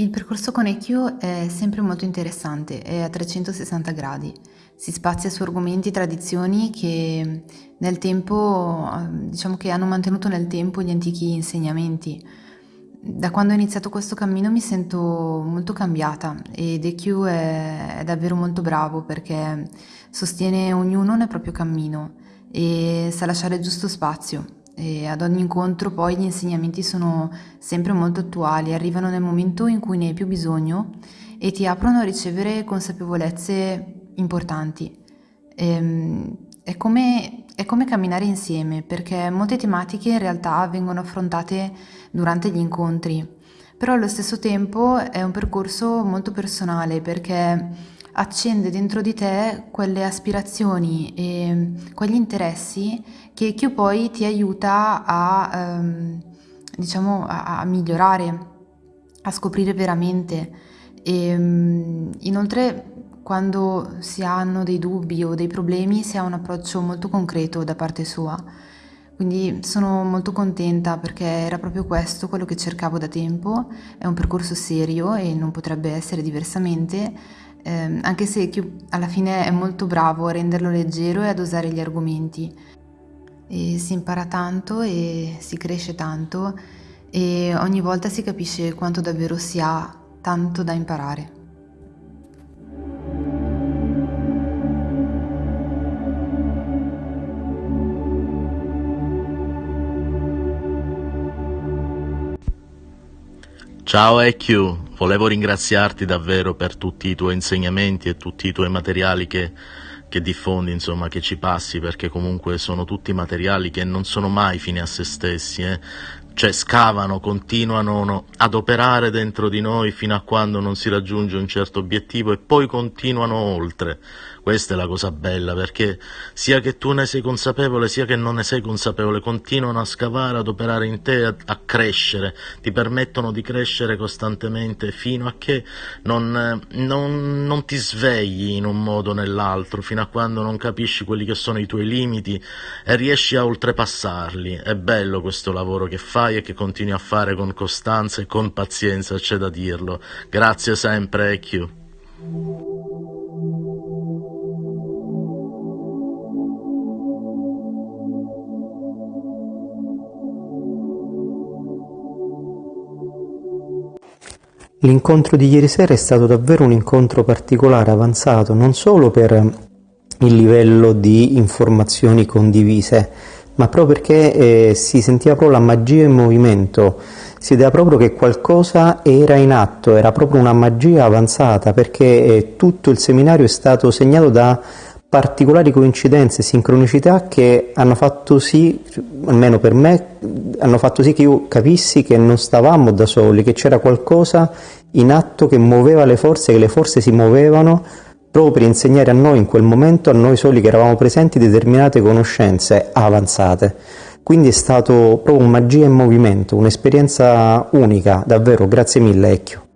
Il percorso con EQ è sempre molto interessante, è a 360 gradi. Si spazia su argomenti e tradizioni che nel tempo, diciamo che hanno mantenuto nel tempo gli antichi insegnamenti. Da quando ho iniziato questo cammino mi sento molto cambiata ed EQ è, è davvero molto bravo perché sostiene ognuno nel proprio cammino e sa lasciare giusto spazio e ad ogni incontro poi gli insegnamenti sono sempre molto attuali, arrivano nel momento in cui ne hai più bisogno e ti aprono a ricevere consapevolezze importanti. E, ehm, è, come, è come camminare insieme perché molte tematiche in realtà vengono affrontate durante gli incontri, però allo stesso tempo è un percorso molto personale perché accende dentro di te quelle aspirazioni e quegli interessi che, che poi ti aiuta a, um, diciamo, a, a, migliorare, a scoprire veramente. E, um, inoltre, quando si hanno dei dubbi o dei problemi, si ha un approccio molto concreto da parte sua. Quindi sono molto contenta perché era proprio questo quello che cercavo da tempo, è un percorso serio e non potrebbe essere diversamente, eh, anche se alla fine è molto bravo a renderlo leggero e ad usare gli argomenti. E si impara tanto e si cresce tanto e ogni volta si capisce quanto davvero si ha tanto da imparare. Ciao EQ, volevo ringraziarti davvero per tutti i tuoi insegnamenti e tutti i tuoi materiali che, che diffondi, insomma, che ci passi, perché comunque sono tutti materiali che non sono mai fini a se stessi, eh? Cioè scavano, continuano ad operare dentro di noi fino a quando non si raggiunge un certo obiettivo e poi continuano oltre. Questa è la cosa bella, perché sia che tu ne sei consapevole, sia che non ne sei consapevole, continuano a scavare, ad operare in te, a, a crescere, ti permettono di crescere costantemente fino a che non, non, non ti svegli in un modo o nell'altro, fino a quando non capisci quelli che sono i tuoi limiti e riesci a oltrepassarli. È bello questo lavoro che fai e che continui a fare con costanza e con pazienza, c'è da dirlo. Grazie sempre, EQ. L'incontro di ieri sera è stato davvero un incontro particolare, avanzato, non solo per il livello di informazioni condivise, ma proprio perché eh, si sentiva proprio la magia in movimento, si vedeva proprio che qualcosa era in atto, era proprio una magia avanzata, perché eh, tutto il seminario è stato segnato da particolari coincidenze, sincronicità che hanno fatto sì, almeno per me, hanno fatto sì che io capissi che non stavamo da soli, che c'era qualcosa in atto che muoveva le forze, che le forze si muovevano proprio per insegnare a noi in quel momento, a noi soli che eravamo presenti, determinate conoscenze avanzate. Quindi è stato proprio un magia in movimento, un'esperienza unica, davvero, grazie mille Ecchio.